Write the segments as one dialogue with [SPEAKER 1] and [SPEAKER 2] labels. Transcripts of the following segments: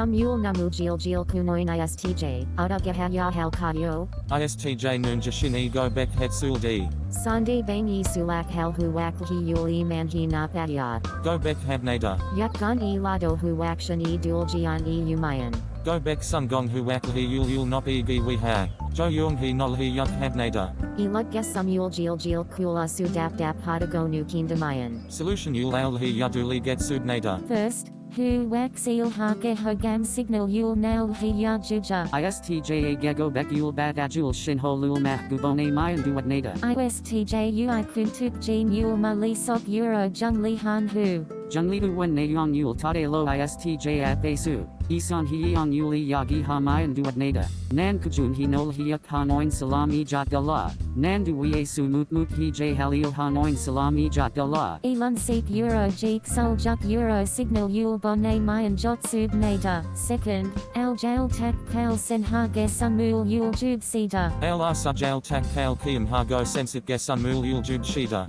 [SPEAKER 1] Sumul namujil jil jil kunoin istj, adagahaya hal kayo,
[SPEAKER 2] ISTJ Noonjashin e go bek hetsul d.
[SPEAKER 1] Sande bangi sulak hal huwak hi yul e manhi napayat,
[SPEAKER 2] Go bek habnada.
[SPEAKER 1] yakgan e lado huwakshan e duljian e umayan.
[SPEAKER 2] Go bek sungong huwak hi yul yul nop e gi we ha. Jo yung hi nol hi yuk habnada.
[SPEAKER 1] Elutga sumul jil jil kula sudap dap hadagonu kindamayan.
[SPEAKER 2] Solution yul al hi yaduli get sudnada.
[SPEAKER 1] First, hu wax il hake hogam signal yul nail hiya juja.
[SPEAKER 3] ISTJA Gego Bek Yul Bad Ajul Shinho Lul Mah Gubone Mayan Duat Nada.
[SPEAKER 1] ISTJ ui kuntuk jin yul mali sok euro jung li han hu.
[SPEAKER 3] Junglidu Wen Nayong Yul Tade Lo ISTJ at Besu. Isan hiang yuli yagi hamayan duadnada, nan kujun kajun hinol hiak hanoin salami jat dala. nan duwe sumutmut hi j halil hanoin salami jatdala.
[SPEAKER 1] Elon seat euro jik sol juk euro signal yul bonne mayan jotsub nada, second, al jail tak kail sen ha gesunmul yul jub sida.
[SPEAKER 2] Al asa jail tak kal kiam ha go sensit gesunmul yul jub sida.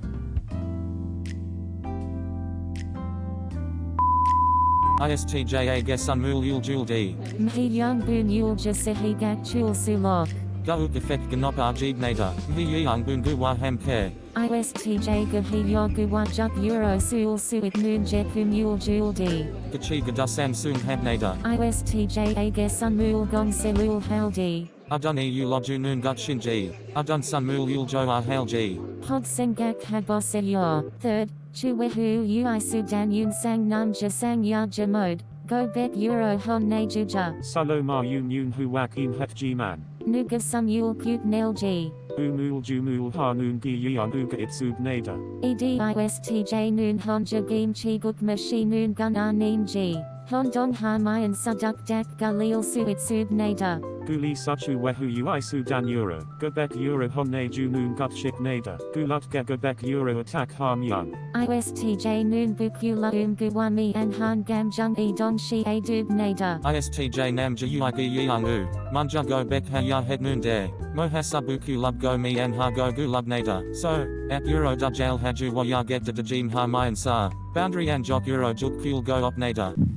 [SPEAKER 2] ISTJA Gesunmul Uljul D.
[SPEAKER 1] Mhiyang Bun Ulja Sehigat Chul Sulok.
[SPEAKER 2] Gauk Effect Ganopar Jibnada, Mhiyang Bun Guwa Hamke.
[SPEAKER 1] ISTJ Gahiyogu Wajuk Euro Sul Suit Moon Jekum Uljul D.
[SPEAKER 2] Gachiga Dusan Sung Hamnada.
[SPEAKER 1] ISTJ Gesunmul Gong Selul Haldi.
[SPEAKER 2] Aduni Ulojunun Gutshinji. Adun Sunmul
[SPEAKER 1] Pod Ahalji. Hodsengak Haboseo. Third. Chuwehu ui sudan yun sang namja sang yaja mode. Go bet euro hon najuja.
[SPEAKER 4] Saloma yun yun huwakin het jiman.
[SPEAKER 1] Nuga sum yul kut nelji.
[SPEAKER 4] Umul jumul hanun gi yan uga itsub nada.
[SPEAKER 1] Edistj nun honja game chiguk mashi nun gunanin ji. Hondon hamayan saduk dak galil suitsub nada.
[SPEAKER 4] Guli Suchu Wehu Uisu Dan Euro, Gebek Euro Honne Junun Gutshik Nada, Gulutge Gebek Euro Attack Ham Young.
[SPEAKER 1] ISTJ Noon Bukyu Luum Guwami and Han Gam Jung E Don Shi A Dub Nada.
[SPEAKER 2] ISTJ Nam Juyagi Yang U, Munjago Bek Haya Het Noon De, Mohasabuku Lubgo Mi and Hago Gulub Nada, So, at Euro Dujal Haju Wayageta Dajim Harmayan Sa, Boundary and Jok Euro Jukul Go op Opnada.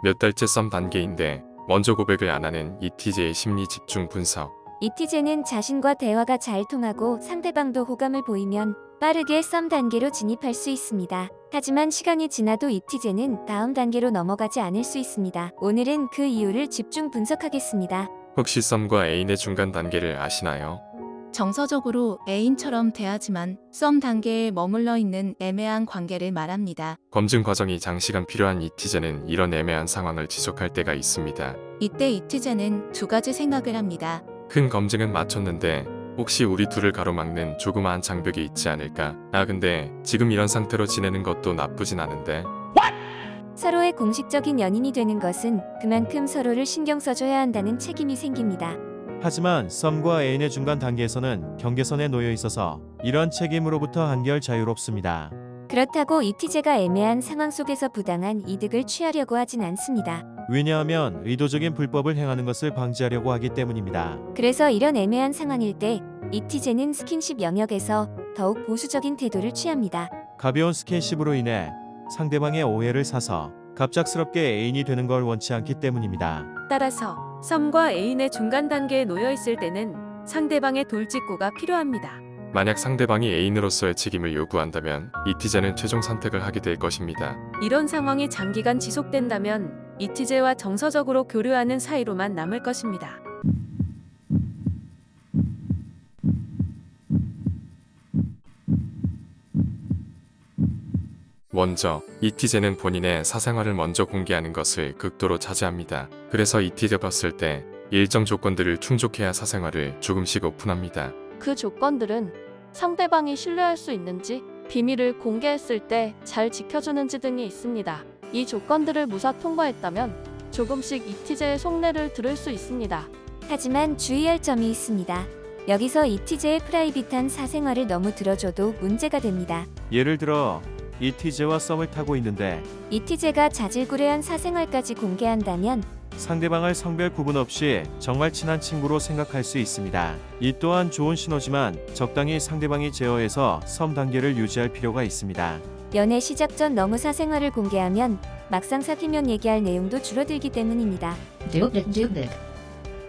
[SPEAKER 5] 몇 달째 썸 단계인데 먼저 고백을 안 하는 ETJ의 심리 집중 분석.
[SPEAKER 6] 이티제는 자신과 대화가 잘 통하고 상대방도 호감을 보이면 빠르게 썸 단계로 진입할 수 있습니다. 하지만 시간이 지나도 이티제는 다음 단계로 넘어가지 않을 수 있습니다. 오늘은 그 이유를 집중 분석하겠습니다.
[SPEAKER 5] 혹시 썸과 애인의 중간 단계를 아시나요?
[SPEAKER 7] 정서적으로 애인처럼 대하지만 썸 단계에 머물러 있는 애매한 관계를 말합니다.
[SPEAKER 5] 검증 과정이 장시간 필요한 ETJ는 이런 애매한 상황을 지속할 때가 있습니다.
[SPEAKER 7] 이때 이티제는 두 가지 생각을 합니다.
[SPEAKER 5] 큰 검증은 마쳤는데 혹시 우리 둘을 가로막는 조그마한 장벽이 있지 않을까? 아 근데 지금 이런 상태로 지내는 것도 나쁘진 않은데
[SPEAKER 6] 서로의 공식적인 연인이 되는 것은 그만큼 서로를 신경 써줘야 한다는 책임이 생깁니다.
[SPEAKER 8] 하지만 썸과 애인의 중간 단계에서는 경계선에 놓여 있어서 이런 책임으로부터 한결 자유롭습니다.
[SPEAKER 6] 그렇다고 이티제가 애매한 상황 속에서 부당한 이득을 취하려고 하진 않습니다.
[SPEAKER 8] 왜냐하면 의도적인 불법을 행하는 것을 방지하려고 하기 때문입니다.
[SPEAKER 6] 그래서 이런 애매한 상황일 때 이티제는 스킨십 영역에서 더욱 보수적인 태도를 취합니다.
[SPEAKER 8] 가벼운 스킨십으로 인해 상대방의 오해를 사서 갑작스럽게 애인이 되는 걸 원치 않기 때문입니다.
[SPEAKER 9] 따라서 썸과 애인의 중간 단계에 놓여 있을 때는 상대방의 돌직구가 필요합니다.
[SPEAKER 5] 만약 상대방이 애인으로서의 책임을 요구한다면 ETJ는 최종 선택을 하게 될 것입니다.
[SPEAKER 9] 이런 상황이 장기간 지속된다면 이티제와 정서적으로 교류하는 사이로만 남을 것입니다.
[SPEAKER 5] 먼저 ETJ는 본인의 사생활을 먼저 공개하는 것을 극도로 자제합니다. 그래서 ETJ 봤을 때 일정 조건들을 충족해야 사생활을 조금씩 오픈합니다.
[SPEAKER 10] 그 조건들은 상대방이 신뢰할 수 있는지, 비밀을 공개했을 때 잘 지켜주는지 등이 있습니다. 이 조건들을 무사 통과했다면 조금씩 이티제의 속내를 들을 수 있습니다.
[SPEAKER 6] 하지만 주의할 점이 있습니다. 여기서 이티제의 프라이빗한 사생활을 너무 들어줘도 문제가 됩니다.
[SPEAKER 8] 예를 들어 이티제와 썸을 타고 있는데
[SPEAKER 6] 이티제가 자질구레한 사생활까지 공개한다면
[SPEAKER 8] 상대방을 성별 구분 없이 정말 친한 친구로 생각할 수 있습니다. 이 또한 좋은 신호지만 적당히 상대방이 제어해서 썸 단계를 유지할 필요가 있습니다.
[SPEAKER 6] 연애 시작 전 너무 사생활을 공개하면 막상 사귀면 얘기할 내용도 줄어들기 때문입니다.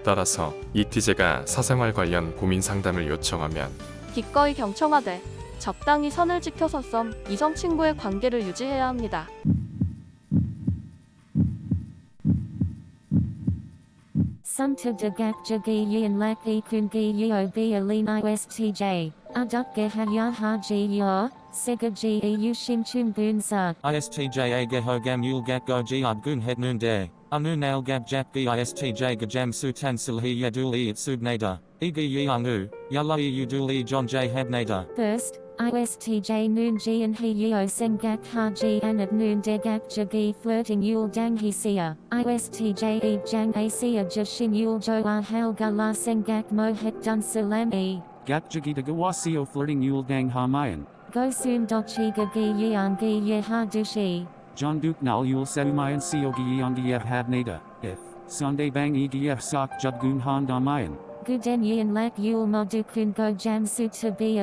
[SPEAKER 5] 따라서 이티제가 사생활 관련 고민 상담을 요청하면
[SPEAKER 10] 기꺼이 경청하되 적당히 선을 지켜서 썸, 이성 친구의 관계를 유지해야 합니다.
[SPEAKER 1] E istj. E.
[SPEAKER 2] ISTJ ISTJ gajam sutan silhi e. Igi e e habnada.
[SPEAKER 1] First, ISTJ noon ji and he yo sengak ha ji and at noon de gak jagi flirting yul dang he sia. ISTJ e jang a sia jashin yul jo a hal gala sengak mo het dun salam e.
[SPEAKER 3] Gap Jagita Gawasio flirting Yul Dang Hamayan.
[SPEAKER 1] Go soon dochi gagi yang gi ye ha dushi.
[SPEAKER 3] John Duke Nal Yul Seumayan Siogi Yangiyev Habnada. If. Sunday Bang Egf Sak Judgun Han Damayan.
[SPEAKER 1] Guden yin lak yul modukun go jam su to be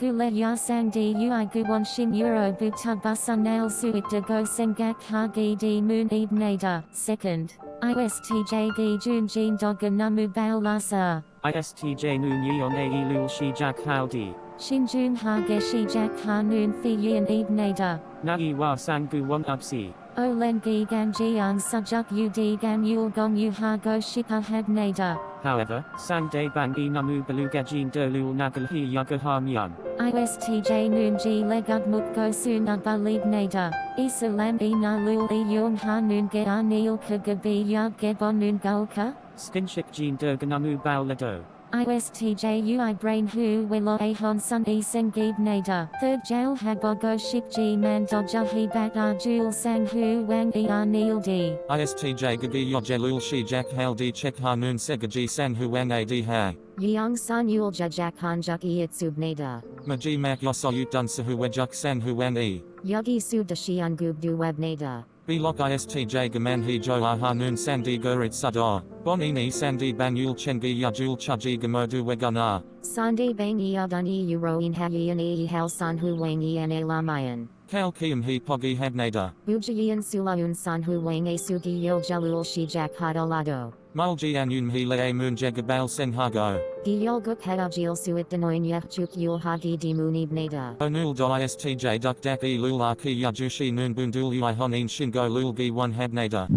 [SPEAKER 1] nada. Gule ya sang di ui guwon shin euro buta busa nail suit de go sengak ha gi di moon eb nada. Second. ISTJ gi jun jin doga namu bao lasa.
[SPEAKER 4] ISTJ noon yeon a lul shi jak howdy.
[SPEAKER 1] Shinjun ha ge shi jak ha noon fi yin nada.
[SPEAKER 4] Nagi wa sangu one upsi.
[SPEAKER 1] Olen gi gan jiang sujuk ud gan yul gong yu ha go shipa had nada.
[SPEAKER 4] However, sang day bang e namu belugajin de lul nagalhi yagaha myan.
[SPEAKER 1] ISTJ noon ji legud muk go soon ba lead nada. Isalam e na lul e yung ha noon ge anil ka gabi yag ge bon noon gulka.
[SPEAKER 4] Skinshik jin de ganamu bao ledo.
[SPEAKER 1] ISTJ ui brain hu wilo a hon sun e sengib nada. Third jail habogo shik ji man dodja he bat ah, ar jul sang hu wang e ah, anil di.
[SPEAKER 2] ISTJ gagi yojelul shi jak hal di chek noon segaji sang huang a di ha.
[SPEAKER 1] Yang san yul jajak hanjuk e itsub nada.
[SPEAKER 2] Maji mak yosoyut dun sahu wejuk sang huang e.
[SPEAKER 1] Yugi sub da gub du web nada.
[SPEAKER 2] Bilok istj gamanhi jo ah noon sandi gurit sadar, bonini sandi Banyul chengi yajul chaji gamodu wegana.
[SPEAKER 1] Sandi bangi i avdun i uroin hayian i hal sanhu wangi i an. Lamayan.
[SPEAKER 2] Kal kiam hi pogi habnada.
[SPEAKER 1] Bujayan sulaun san hu wang e sugi yil jalul shi jak hadalado.
[SPEAKER 2] Mulji anun hi le moon jegabal sen hago.
[SPEAKER 1] Giyol guk hadajil suit denoin yachuk yul hagi di munib nada.
[SPEAKER 2] Onul do ISTJ duk dak e lul ki yajushi noon bundul ui honin shingo lul gi one habnada.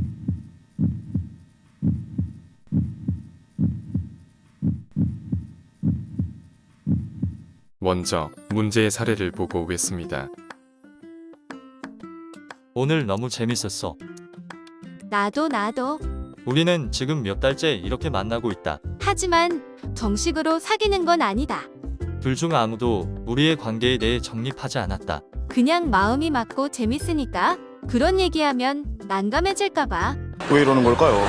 [SPEAKER 5] 먼저 문제의 사례를 보고 오겠습니다.
[SPEAKER 8] 오늘 너무 재밌었어.
[SPEAKER 11] 나도 나도.
[SPEAKER 8] 우리는 지금 몇 달째 이렇게 만나고 있다.
[SPEAKER 11] 하지만 정식으로 사귀는 건 아니다.
[SPEAKER 8] 둘 중 아무도 우리의 관계에 대해 정립하지 않았다.
[SPEAKER 11] 그냥 마음이 맞고 재밌으니까 그런 얘기하면 난감해질까봐.
[SPEAKER 12] 왜 이러는 걸까요?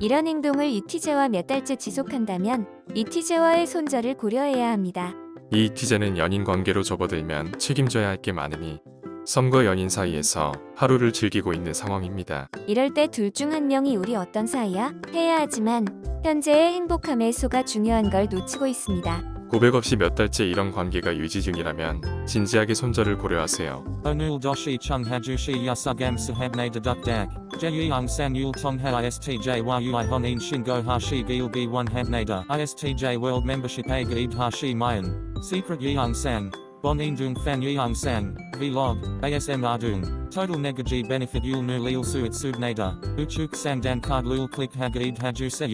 [SPEAKER 6] 이런 행동을 이티제와 몇 달째 지속한다면 이티제와의 손절을 고려해야 합니다.
[SPEAKER 5] 이 이티제는 연인 관계로 접어들면 책임져야 할 게 많으니 썸과 연인 사이에서 하루를 즐기고 있는 상황입니다.
[SPEAKER 6] 이럴 때 둘 중 한 명이 우리 어떤 사이야? 해야 하지만 현재의 행복함의 소가 중요한 걸 놓치고 있습니다.
[SPEAKER 5] 고백 없이 몇 달째 이런 관계가 유지 중이라면 진지하게 손절을 고려하세요.
[SPEAKER 2] Onul doshi chung hajushi yasugam sahabnada duk dak. Jeyang san yul tong ha ISTJ a gaib hashi mayan. Secret. Bon indung fan yang sang. Vlog. ASM ardung. Total negaji benefit yul nu lil suit subnada. Uchuk sang dan card lul click hagaib haju se.